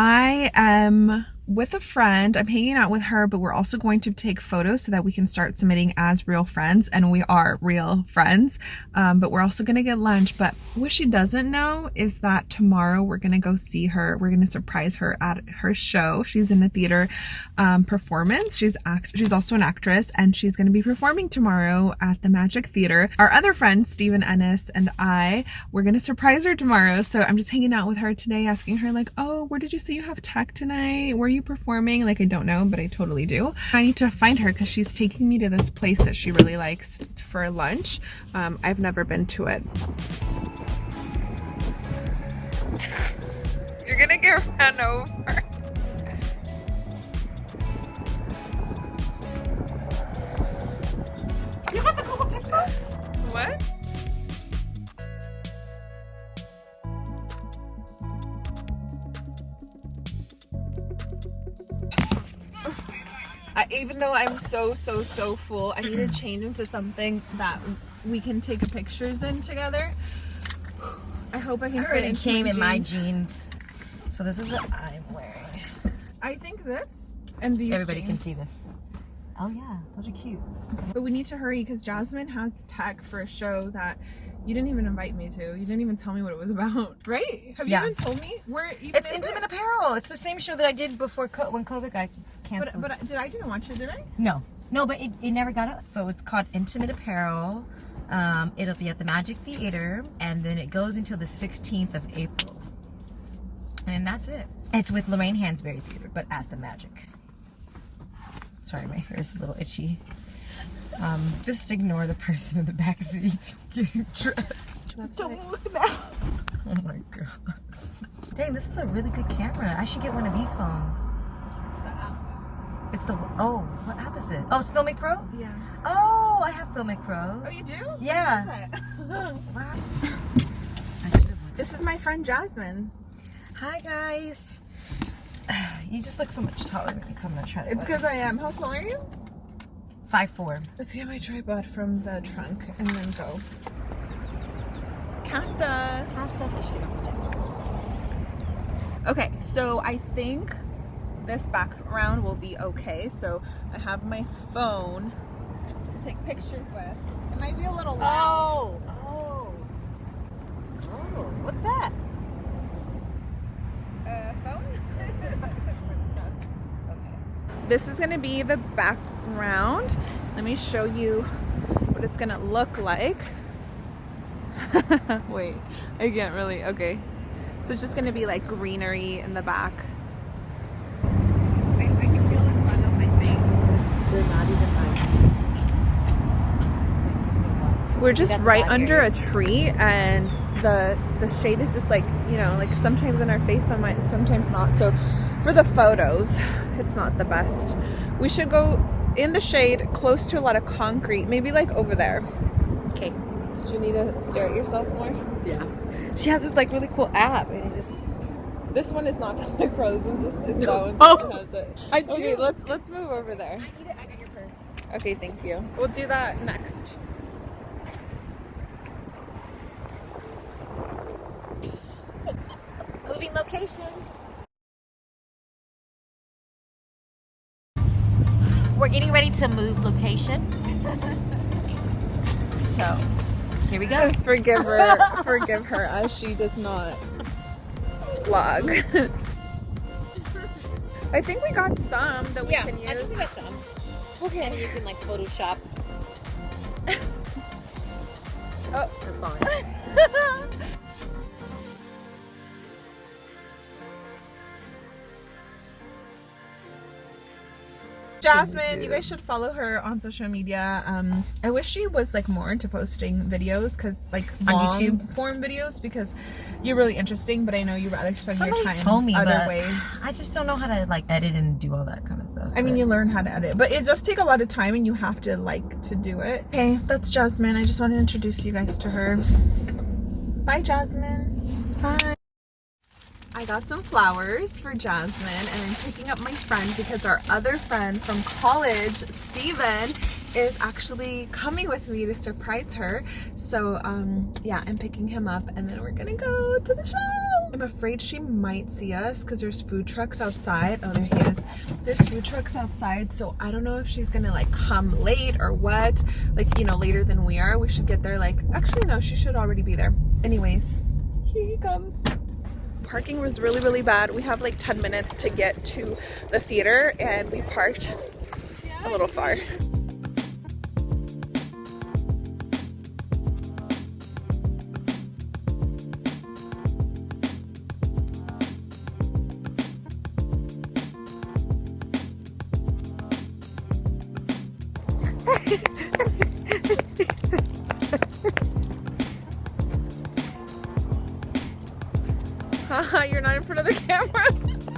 I am with a friend. I'm hanging out with her, but we're also going to take photos so that we can start submitting as real friends. And we are real friends, um, but we're also going to get lunch. But what she doesn't know is that tomorrow we're going to go see her. We're going to surprise her at her show. She's in a theater um, performance. She's act she's also an actress and she's going to be performing tomorrow at the Magic Theater. Our other friend, Stephen Ennis and I, we're going to surprise her tomorrow. So I'm just hanging out with her today, asking her like, oh, where did you say you have tech tonight? Where are you performing? Like, I don't know, but I totally do. I need to find her because she's taking me to this place that she really likes for lunch. Um, I've never been to it. You're gonna get run over. You got the Google Pixel? What? I, even though I'm so so so full, I need to change into something that we can take pictures in together. I hope I can. I already came in my jeans. jeans. So this is what I'm wearing. I think this and these. Everybody can see this. Oh yeah, those are cute. But we need to hurry because Jasmine has tech for a show that you didn't even invite me to. You didn't even tell me what it was about, right? Have you Yeah. even told me where? Even It's intimate It? apparel. It's the same show that I did before co- when COVID got canceled. but I- did I didn't watch it? Did I? no, no, but it, it never got us. So it's called Intimate Apparel. Um, it'll be at the Magic Theater, and then it goes until the 16th of April. And that's it. It's with Lorraine Hansberry Theater, but at the Magic. Sorry, my hair is a little itchy. Um, just ignore the person in the back seat getting dressed. Don't look now. Oh my god. Dang, this is a really good camera. I should get one of these phones. It's the app. It's the oh, what app is it? Oh, it's Filmic Pro. Yeah. Oh, I have Filmic Pro. Oh, you do? Yeah. What is it? Wow. I should have. this is my friend Jasmine. Hi guys. You just look so much taller than me, so I'm gonna try to. It's because I am. How tall are you? five four. Let's get my tripod from the trunk and then go. Cast us. Cast us, I should Okay, so I think this background will be okay. So I have my phone to take pictures with. It might be a little loud. Oh, oh, oh. What's that? Uh, phone? This is gonna be the background. Let me show you what it's gonna look like. Wait, I can't really, okay. So it's just gonna be like greenery in the back. I, I can feel the sun on my face. They're not even like. We're just That's right under a tree and the the shade is just like, you know, like sometimes in our face, sometimes not. So for the photos, it's not the best. We should go in the shade close to a lot of concrete, maybe like over there. Okay. Did you need to stare at yourself more? Yeah. She has this like really cool app, and it just. This one is not Filmic Pro. This one just it's that one Oh. has it. I Okay, let's let's move over there. I need it. I got your purse. Okay, thank you. We'll do that next. Locations. We're getting ready to move location. so, here we go. Forgive her. forgive her as she does not vlog. I think we got some that we Yeah, can I use. think we got some. And Okay. you can like Photoshop. Oh. That's fine. Jasmine, you guys should follow her on social media. Um, I wish she was like more into posting videos because like On long YouTube? form videos because you're really interesting. But I know you rather spend Somebody your time told me, other ways. I just don't know how to like edit and do all that kind of stuff. I mean, but- you learn how to edit, but it does take a lot of time and you have to like to do it. Okay, that's Jasmine. I just want to introduce you guys to her. Bye, Jasmine. Bye. I got some flowers for Jasmine and I'm picking up my friend because our other friend from college, Steven, is actually coming with me to surprise her. So um, yeah, I'm picking him up and then we're gonna go to the show. I'm afraid she might see us because there's food trucks outside. Oh, there he is. There's food trucks outside, so I don't know if she's gonna like come late or what. Like, you know, later than we are. We should get there like, actually, no, she should already be there. Anyways, here he comes. Parking was really, really bad. We have like 10 minutes to get to the theater and we parked a little far. Haha, you're not in front of the camera.